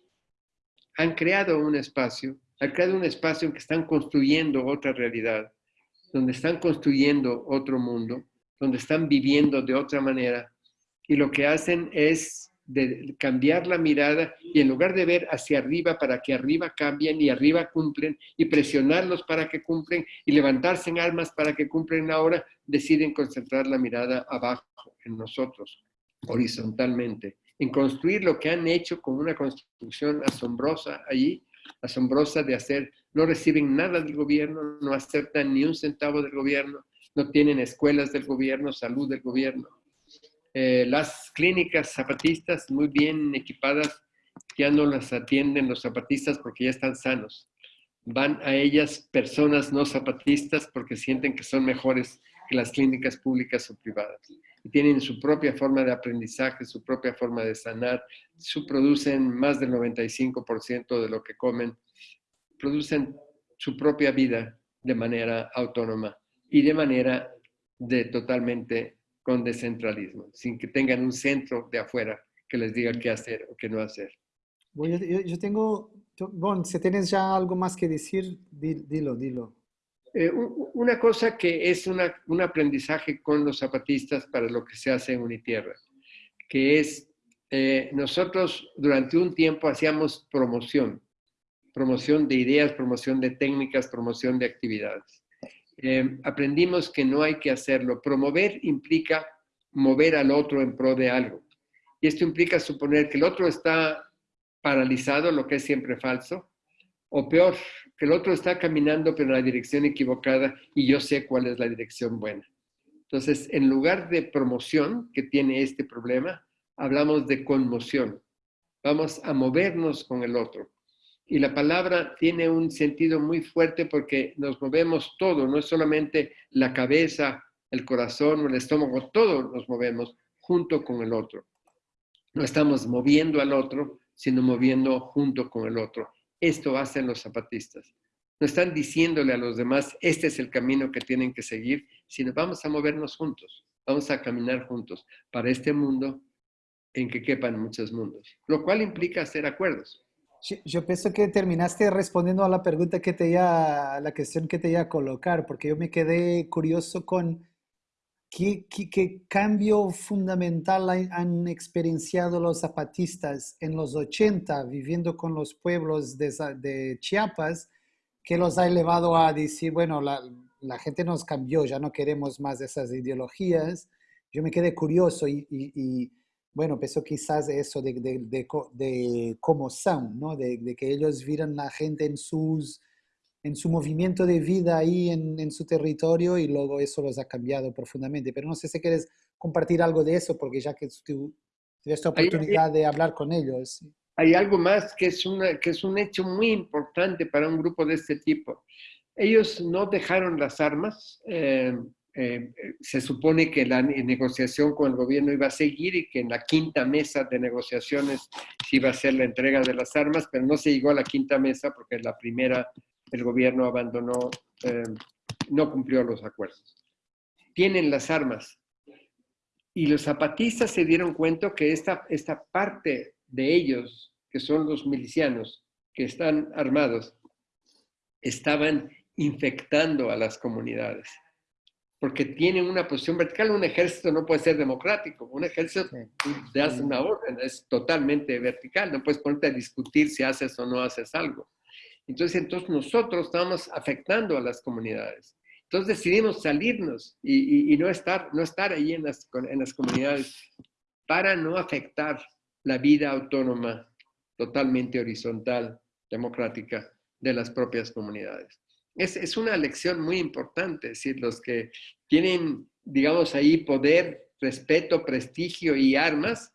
han creado un espacio, han creado un espacio en que están construyendo otra realidad, donde están construyendo otro mundo, donde están viviendo de otra manera. Y lo que hacen es cambiar la mirada y en lugar de ver hacia arriba para que arriba cambien y arriba cumplen y presionarlos para que cumplen y levantarse en armas para que cumplen ahora, deciden concentrar la mirada abajo en nosotros, horizontalmente en construir lo que han hecho con una construcción asombrosa allí, asombrosa de hacer, no reciben nada del gobierno, no aceptan ni un centavo del gobierno, no tienen escuelas del gobierno, salud del gobierno. Eh, las clínicas zapatistas muy bien equipadas ya no las atienden los zapatistas porque ya están sanos. Van a ellas personas no zapatistas porque sienten que son mejores que las clínicas públicas o privadas y tienen su propia forma de aprendizaje, su propia forma de sanar, su, producen más del 95% de lo que comen, producen su propia vida de manera autónoma y de manera de totalmente con descentralismo, sin que tengan un centro de afuera que les diga qué hacer o qué no hacer. yo, tengo, bueno, si tienes ya algo más que decir, dilo, dilo. Eh, una cosa que es un aprendizaje con los zapatistas para lo que se hace en Unitierra, que es, eh, nosotros durante un tiempo hacíamos promoción, promoción de ideas, promoción de técnicas, promoción de actividades. Eh, aprendimos que no hay que hacerlo. Promover implica mover al otro en pro de algo. Y esto implica suponer que el otro está paralizado, lo que es siempre falso, o peor, que el otro está caminando pero en la dirección equivocada y yo sé cuál es la dirección buena. Entonces, en lugar de promoción, que tiene este problema, hablamos de conmoción. Vamos a movernos con el otro. Y la palabra tiene un sentido muy fuerte porque nos movemos todo, no es solamente la cabeza, el corazón el estómago, todo nos movemos junto con el otro. No estamos moviendo al otro, sino moviendo junto con el otro. Esto hacen los zapatistas. No están diciéndole a los demás, este es el camino que tienen que seguir, sino vamos a movernos juntos, vamos a caminar juntos para este mundo en que quepan muchos mundos, lo cual implica hacer acuerdos. Yo, pienso que terminaste respondiendo a la pregunta que te iba, la cuestión que te iba a colocar, porque yo me quedé curioso con qué, cambio fundamental han experienciado los zapatistas en los 80, viviendo con los pueblos de, Chiapas, que los ha elevado a decir, bueno, la, gente nos cambió, ya no queremos más esas ideologías. Yo me quedé curioso y, bueno, pensó quizás eso de, cómo son, ¿no? De, que ellos vieran la gente en, sus, en su movimiento de vida ahí en, en, su territorio y luego eso los ha cambiado profundamente. Pero no sé si quieres compartir algo de eso, porque ya que tú tuviste oportunidad de hablar con ellos. Hay algo más que es, una, que es un hecho muy importante para un grupo de este tipo. Ellos no dejaron las armas. Eh, eh, se supone que la negociación con el gobierno iba a seguir y que en la quinta mesa de negociaciones se iba a hacer la entrega de las armas, pero no se llegó a la quinta mesa porque la primera el gobierno abandonó, eh, no cumplió los acuerdos. Tienen las armas. Y los zapatistas se dieron cuenta que esta, esta parte de ellos, que son los milicianos, que están armados, estaban infectando a las comunidades porque tienen una posición vertical. Un ejército no puede ser democrático. Un ejército te hace una orden, es totalmente vertical. No puedes ponerte a discutir si haces o no haces algo. Entonces, entonces nosotros estamos afectando a las comunidades. Entonces decidimos salirnos y, y, no, estar, no estar ahí en las, en las comunidades para no afectar la vida autónoma totalmente horizontal, democrática de las propias comunidades es, es, una lección muy importante, es decir, los que tienen, digamos, ahí poder, respeto, prestigio y armas,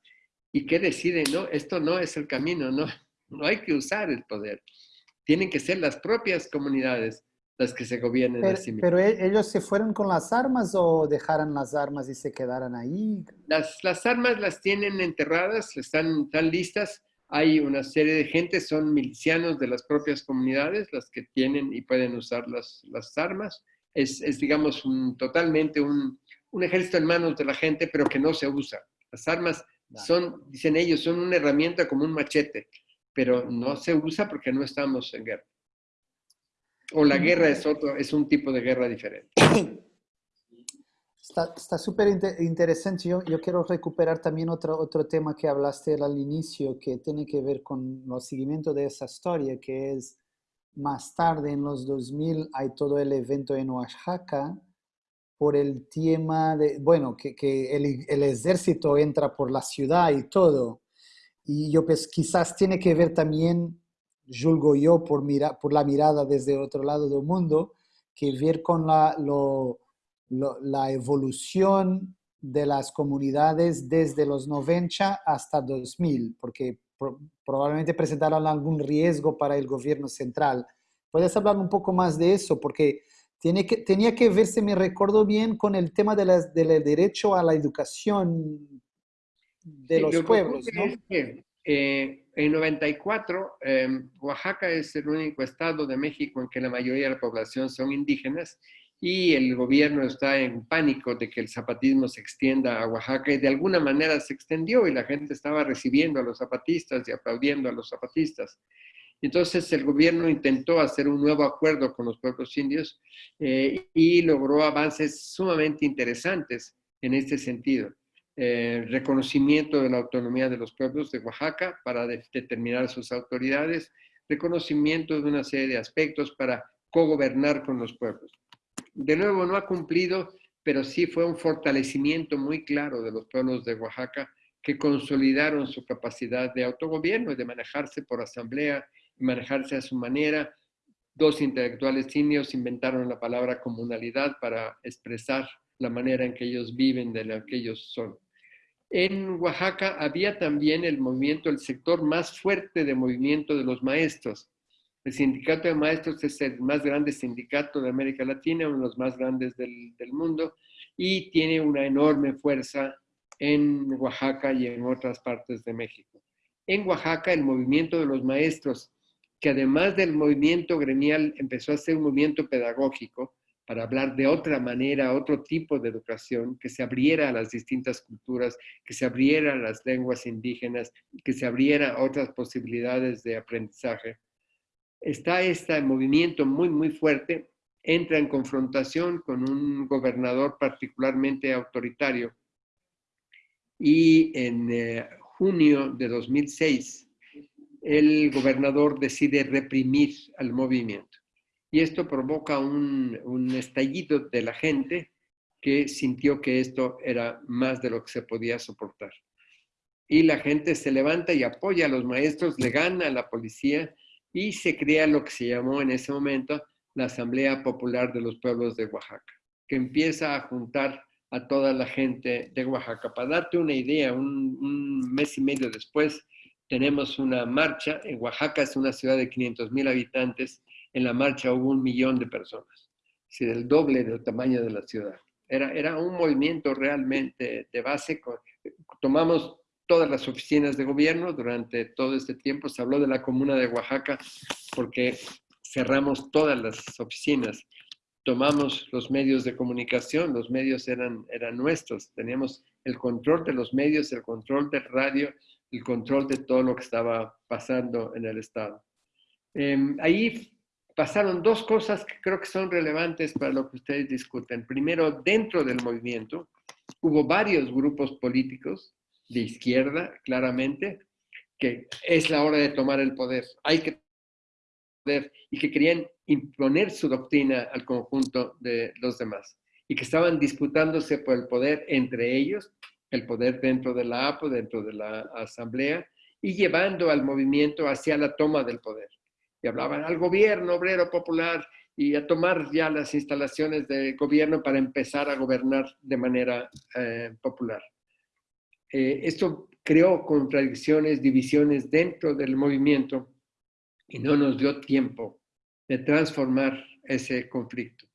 y que deciden, no, esto no es el camino, no, no hay que usar el poder. Tienen que ser las propias comunidades las que se gobiernen pero, sí ¿Pero e, ellos se fueron con las armas o dejaron las armas y se quedaron ahí? Las, las armas las tienen enterradas, están, están listas, hay una serie de gente, son milicianos de las propias comunidades, las que tienen y pueden usar las, las armas. Es, es digamos, un, totalmente un, un, ejército en manos de la gente, pero que no se usa. Las armas son, dicen ellos, son una herramienta como un machete, pero no se usa porque no estamos en guerra. O la guerra es, otro, es un tipo de guerra diferente. Está súper interesante. Yo, yo, quiero recuperar también otro, otro tema que hablaste al inicio, que tiene que ver con el seguimiento de esa historia, que es más tarde, en los 2000, hay todo el evento en Oaxaca por el tema de, bueno, que, que el, el, ejército entra por la ciudad y todo. Y yo pues quizás tiene que ver también, julgo yo, por, mira, por la mirada desde otro lado del mundo, que ver con la, lo la evolución de las comunidades desde los 90 hasta 2000, porque probablemente presentaron algún riesgo para el gobierno central. ¿Puedes hablar un poco más de eso? Porque tiene que, tenía que verse, me recuerdo bien, con el tema de del derecho a la educación de los pueblos, ¿no? Eh, en 94, em, Oaxaca es el único estado de México en que la mayoría de la población son indígenas y el gobierno está en pánico de que el zapatismo se extienda a Oaxaca y de alguna manera se extendió y la gente estaba recibiendo a los zapatistas y aplaudiendo a los zapatistas. Entonces el gobierno intentó hacer un nuevo acuerdo con los pueblos indios eh, y logró avances sumamente interesantes en este sentido. Eh, reconocimiento de la autonomía de los pueblos de Oaxaca para determinar sus autoridades, reconocimiento de una serie de aspectos para cogobernar con los pueblos de nuevo no ha cumplido, pero sí fue un fortalecimiento muy claro de los pueblos de Oaxaca que consolidaron su capacidad de autogobierno y de manejarse por asamblea y manejarse a su manera. Dos intelectuales indios inventaron la palabra comunalidad para expresar la manera en que ellos viven, de la que ellos son. En Oaxaca había también el movimiento, el sector más fuerte de movimiento de los maestros, el sindicato de maestros es el más grande sindicato de América Latina, uno de los más grandes del, del mundo, y tiene una enorme fuerza en Oaxaca y en otras partes de México. En Oaxaca, el movimiento de los maestros, que además del movimiento gremial empezó a ser un movimiento pedagógico, para hablar de otra manera, otro tipo de educación, que se abriera a las distintas culturas, que se abriera a las lenguas indígenas, que se abriera a otras posibilidades de aprendizaje. Está este movimiento muy, muy fuerte, entra en confrontación con un gobernador particularmente autoritario y en eh, junio de 2006 el gobernador decide reprimir al movimiento y esto provoca un, estallido de la gente que sintió que esto era más de lo que se podía soportar. Y la gente se levanta y apoya a los maestros, le gana a la policía y se crea lo que se llamó en ese momento la Asamblea Popular de los Pueblos de Oaxaca, que empieza a juntar a toda la gente de Oaxaca. Para darte una idea, un, un mes y medio después tenemos una marcha. En Oaxaca es una ciudad de 500 mil habitantes en la marcha hubo un millón de personas, es decir, el doble del tamaño de la ciudad. Era, era un movimiento realmente de base. Tomamos todas las oficinas de gobierno durante todo este tiempo. Se habló de la comuna de Oaxaca porque cerramos todas las oficinas. Tomamos los medios de comunicación, los medios eran, eran nuestros. Teníamos el control de los medios, el control del radio, el control de todo lo que estaba pasando en el Estado. Eh, ahí pasaron dos cosas que creo que son relevantes para lo que ustedes discuten. Primero, dentro del movimiento hubo varios grupos políticos de izquierda, claramente, que es la hora de tomar el poder. Hay que poder y que querían imponer su doctrina al conjunto de los demás y que estaban disputándose por el poder entre ellos, el poder dentro de la APO, dentro de la asamblea, y llevando al movimiento hacia la toma del poder y hablaban al gobierno obrero popular y a tomar ya las instalaciones de gobierno para empezar a gobernar de manera eh, popular. Eh, esto creó contradicciones, divisiones dentro del movimiento y no nos dio tiempo de transformar ese conflicto.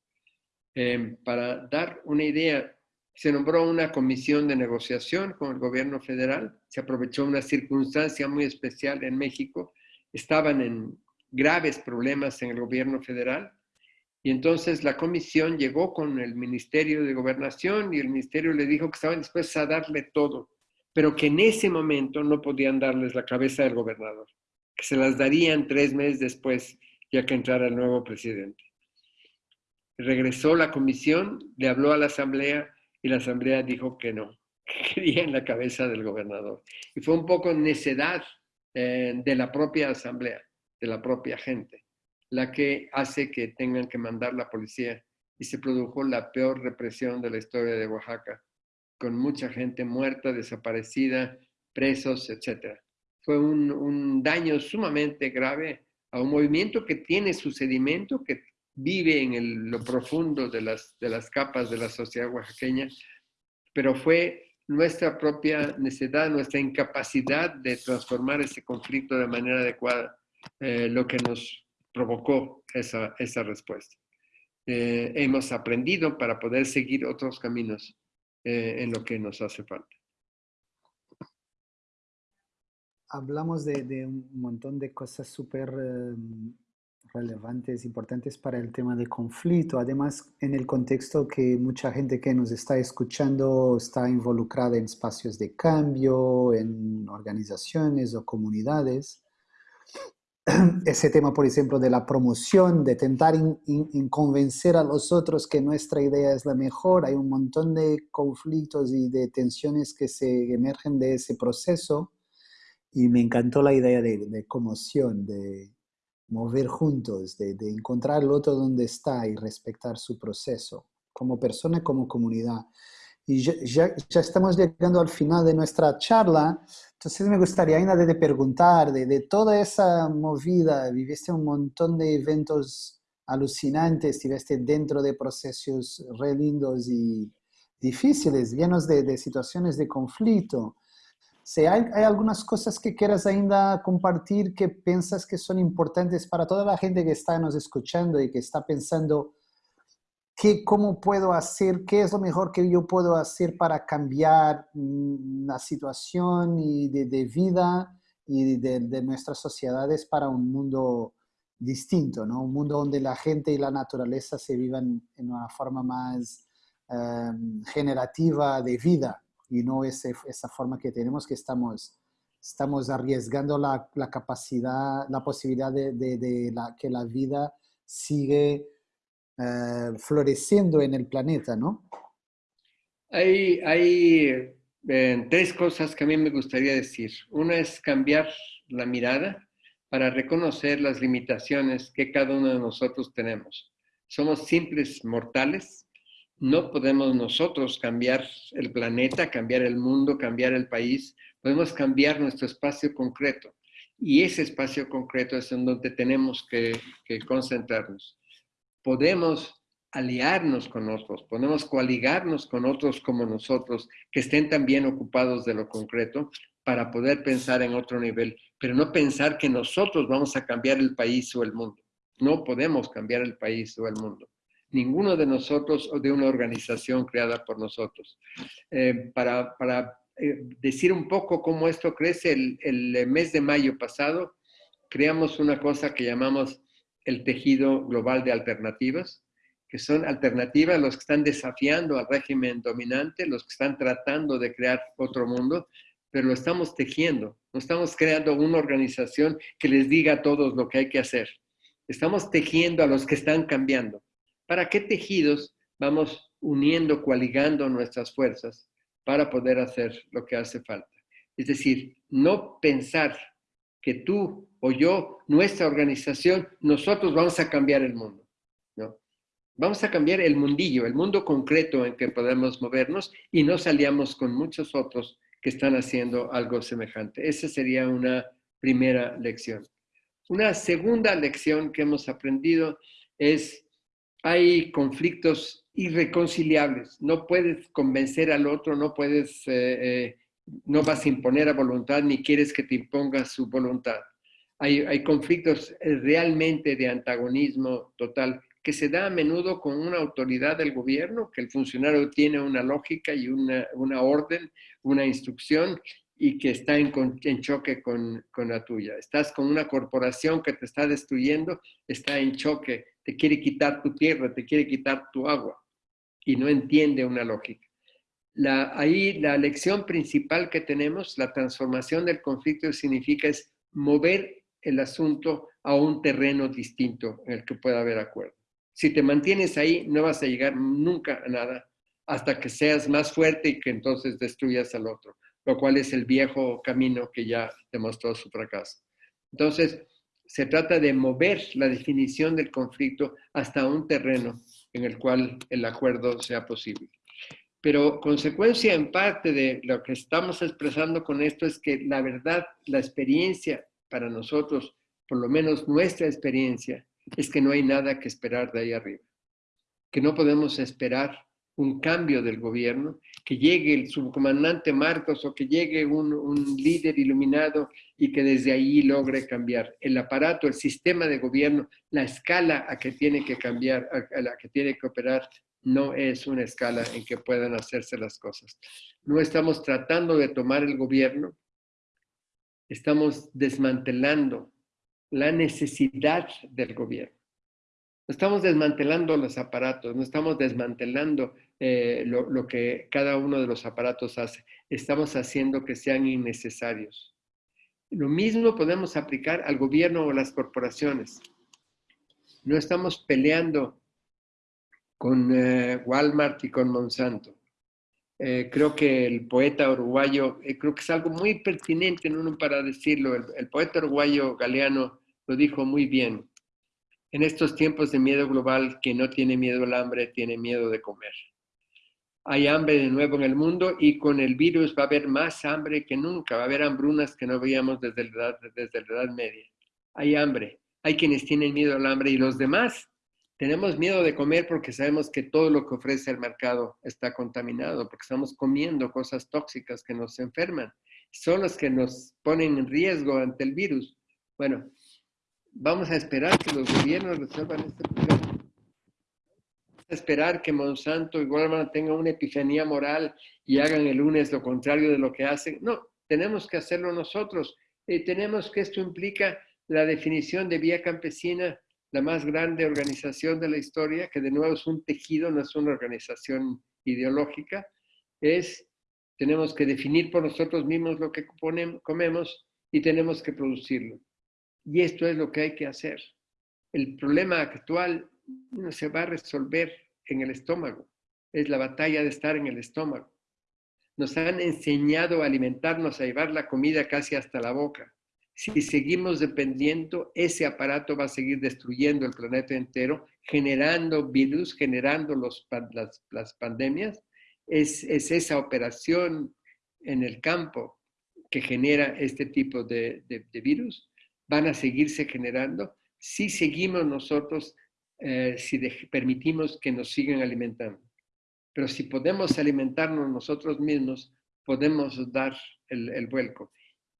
Eh, para dar una idea, se nombró una comisión de negociación con el gobierno federal, se aprovechó una circunstancia muy especial en México, estaban en graves problemas en el gobierno federal. Y entonces la comisión llegó con el Ministerio de Gobernación y el Ministerio le dijo que estaban dispuestos a darle todo, pero que en ese momento no podían darles la cabeza del gobernador, que se las darían tres meses después, ya que entrara el nuevo presidente. Regresó la comisión, le habló a la asamblea y la asamblea dijo que no, que querían la cabeza del gobernador. Y fue un poco necedad eh, de la propia asamblea de la propia gente, la que hace que tengan que mandar la policía y se produjo la peor represión de la historia de Oaxaca, con mucha gente muerta, desaparecida, presos, etc. Fue un, daño sumamente grave a un movimiento que tiene su sedimento, que vive en lo profundo de las, de las capas de la sociedad oaxaqueña, pero fue nuestra propia necesidad, nuestra incapacidad de transformar ese conflicto de manera adecuada eh, lo que nos provocó esa, esa respuesta. Eh, hemos aprendido para poder seguir otros caminos eh, en lo que nos hace falta. Hablamos de, de un montón de cosas súper relevantes, importantes para el tema de conflicto. Además, en el contexto que mucha gente que nos está escuchando está involucrada en espacios de cambio, en organizaciones o comunidades. ese tema, por ejemplo, de la promoción, de tentar convencer a los otros que nuestra idea es la mejor. Hay un montón de conflictos y de tensiones que se emergen de ese proceso y me encantó la idea de, de conmoción, de mover juntos, de, de, encontrar al otro donde está y respetar su proceso, como persona, como comunidad. Y ya, ya, ya estamos llegando al final de nuestra charla, entonces me gustaría ainda de preguntar, de, de, toda esa movida, viviste un montón de eventos alucinantes, estuviste dentro de procesos re lindos y difíciles, llenos de, de situaciones de conflicto. Si hay, hay, algunas cosas que quieras ainda compartir que piensas que son importantes para toda la gente que está nos escuchando y que está pensando ¿Qué, ¿Cómo puedo hacer? ¿Qué es lo mejor que yo puedo hacer para cambiar mm, la situación y de, de, vida y de, de, nuestras sociedades para un mundo distinto, ¿no? Un mundo donde la gente y la naturaleza se vivan en una forma más em, generativa de vida y no ese, esa forma que tenemos que estamos, estamos arriesgando la, la capacidad, la posibilidad de, de, la, que la vida sigue eh, floreciendo en el planeta, ¿no? Hay, eh, tres cosas que a mí me gustaría decir. Una es cambiar la mirada para reconocer las limitaciones que cada uno de nosotros tenemos. Somos simples mortales, no podemos nosotros cambiar el planeta, cambiar el mundo, cambiar el país, podemos cambiar nuestro espacio concreto. Y ese espacio concreto es en donde tenemos que concentrarnos. Podemos aliarnos con otros, podemos coaligarnos con otros como nosotros que estén también ocupados de lo concreto para poder pensar en otro nivel, pero no pensar que nosotros vamos a cambiar el país o el mundo. No podemos cambiar el país o el mundo. Ninguno de nosotros o de una organización creada por nosotros. Eh, para, eh, decir un poco cómo esto crece, el, el mes de mayo pasado creamos una cosa que llamamos el tejido global de alternativas, que son alternativas los que están desafiando al régimen dominante, los que están tratando de crear otro mundo, pero lo estamos tejiendo. No estamos creando una organización que les diga a todos lo que hay que hacer. Estamos tejiendo a los que están cambiando. ¿Para qué tejidos vamos uniendo, coaligando nuestras fuerzas para poder hacer lo que hace falta? Es decir, no pensar que tú o yo, nuestra organización, nosotros vamos a cambiar el mundo. ¿no? Vamos a cambiar el mundillo, el mundo concreto en que podemos movernos y nos aliamos con muchos otros que están haciendo algo semejante. Esa sería una primera lección. Una segunda lección que hemos aprendido es, hay conflictos irreconciliables. No puedes convencer al otro, no puedes, eh, eh, no vas a imponer a voluntad ni quieres que te imponga su voluntad. Hay, hay conflictos realmente de antagonismo total que se da a menudo con una autoridad del gobierno, que el funcionario tiene una lógica y una, una orden, una instrucción y que está en, en choque con, con, la tuya. Estás con una corporación que te está destruyendo, está en choque, te quiere quitar tu tierra, te quiere quitar tu agua y no entiende una lógica. La, ahí la lección principal que tenemos, la transformación del conflicto significa es mover el asunto a un terreno distinto en el que pueda haber acuerdo. Si te mantienes ahí, no vas a llegar nunca a nada hasta que seas más fuerte y que entonces destruyas al otro, lo cual es el viejo camino que ya demostró su fracaso. Entonces, se trata de mover la definición del conflicto hasta un terreno en el cual el acuerdo sea posible. Pero consecuencia en parte de lo que estamos expresando con esto es que la verdad, la experiencia para nosotros, por lo menos nuestra experiencia, es que no hay nada que esperar de ahí arriba, que no podemos esperar un cambio del gobierno, que llegue el subcomandante Marcos o que llegue un, líder iluminado y que desde ahí logre cambiar el aparato, el sistema de gobierno, la escala a que tiene que cambiar, a la que tiene que operar, no es una escala en que puedan hacerse las cosas. No estamos tratando de tomar el gobierno, estamos desmantelando la necesidad del gobierno. No estamos desmantelando los aparatos, no estamos desmantelando eh, lo, que cada uno de los aparatos hace. Estamos haciendo que sean innecesarios. Lo mismo podemos aplicar al gobierno o las corporaciones. No estamos peleando con eh, Walmart y con Monsanto. Eh, creo que el poeta uruguayo, creo que es algo muy pertinente ¿no? para decirlo, el, el poeta uruguayo Galeano lo dijo muy bien. En estos tiempos de miedo global, que no tiene miedo al hambre, tiene miedo de comer. Hay hambre de nuevo en el mundo y con el virus va a haber más hambre que nunca. Va a haber hambrunas que no veíamos desde la edad, desde la edad media. Hay hambre. Hay quienes tienen miedo al hambre y los demás tenemos miedo de comer porque sabemos que todo lo que ofrece el mercado está contaminado, porque estamos comiendo cosas tóxicas que nos enferman. Son los que nos ponen en riesgo ante el virus. Bueno, vamos a esperar que los gobiernos resuelvan este problema. Vamos a esperar que Monsanto y Walmart tengan una epifanía moral y hagan el lunes lo contrario de lo que hacen. No, tenemos que hacerlo nosotros. y tenemos que esto implica la definición de Vía Campesina, la más grande organización de la historia, que de nuevo es un tejido, no es una organización ideológica, es tenemos que definir por nosotros mismos lo que comemos y tenemos que producirlo. Y esto es lo que hay que hacer. El problema actual no se va a resolver en el estómago. Es la batalla de estar en el estómago. Nos han enseñado a alimentarnos, a llevar la comida casi hasta la boca. Si seguimos dependiendo, ese aparato va a seguir destruyendo el planeta entero, generando virus, generando las, pandemias. Es, esa operación en el campo que genera este tipo de, virus. Van a seguirse generando si seguimos nosotros, eh, si permitimos que nos sigan alimentando. Pero si podemos alimentarnos nosotros mismos, podemos dar el vuelco.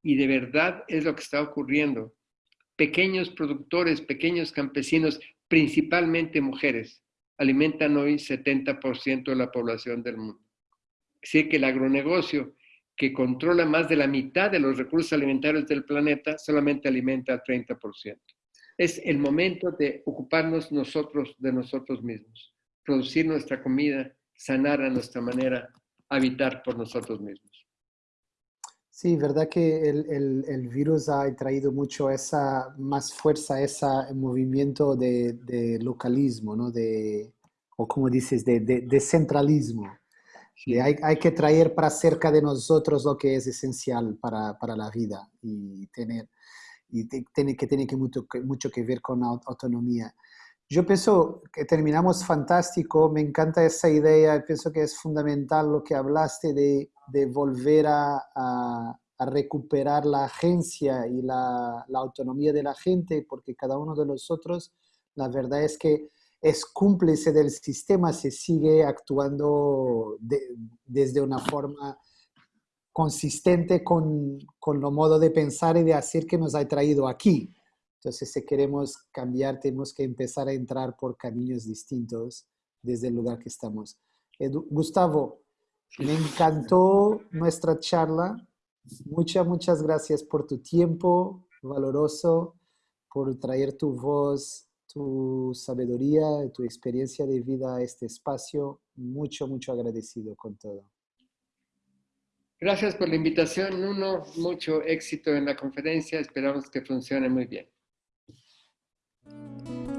Y de verdad es lo que está ocurriendo. Pequeños productores, pequeños campesinos, principalmente mujeres, alimentan hoy 70% de la población del mundo. Así que el agronegocio, que controla más de la mitad de los recursos alimentarios del planeta, solamente alimenta al 30%. Es el momento de ocuparnos nosotros de nosotros mismos, producir nuestra comida, sanar a nuestra manera, habitar por nosotros mismos. Sí, verdad que el, el, virus ha traído mucho esa, más fuerza, ese movimiento de, de localismo, ¿no? De, o como dices, de, de, centralismo. hay, hay, que traer para cerca de nosotros lo que es esencial para, para la vida y tener y tiene que tiene que mucho, mucho que ver con la autonomía. Yo pienso que terminamos fantástico, me encanta esa idea, pienso que es fundamental lo que hablaste de, de volver a, a, recuperar la agencia y la, la, autonomía de la gente, porque cada uno de nosotros, la verdad es que es cómplice del sistema, se sigue actuando desde una forma consistente con, con lo modo de pensar y de hacer que nos ha traído aquí. Entonces, si queremos cambiar, tenemos que empezar a entrar por caminos distintos desde el lugar que estamos. Gustavo, me encantó nuestra charla. Muchas, muchas gracias por tu tiempo valoroso, por traer tu voz, tu sabiduría, tu experiencia de vida a este espacio. Mucho, mucho agradecido con todo. Gracias por la invitación, Nuno. Mucho éxito en la conferencia. Esperamos que funcione muy bien. Música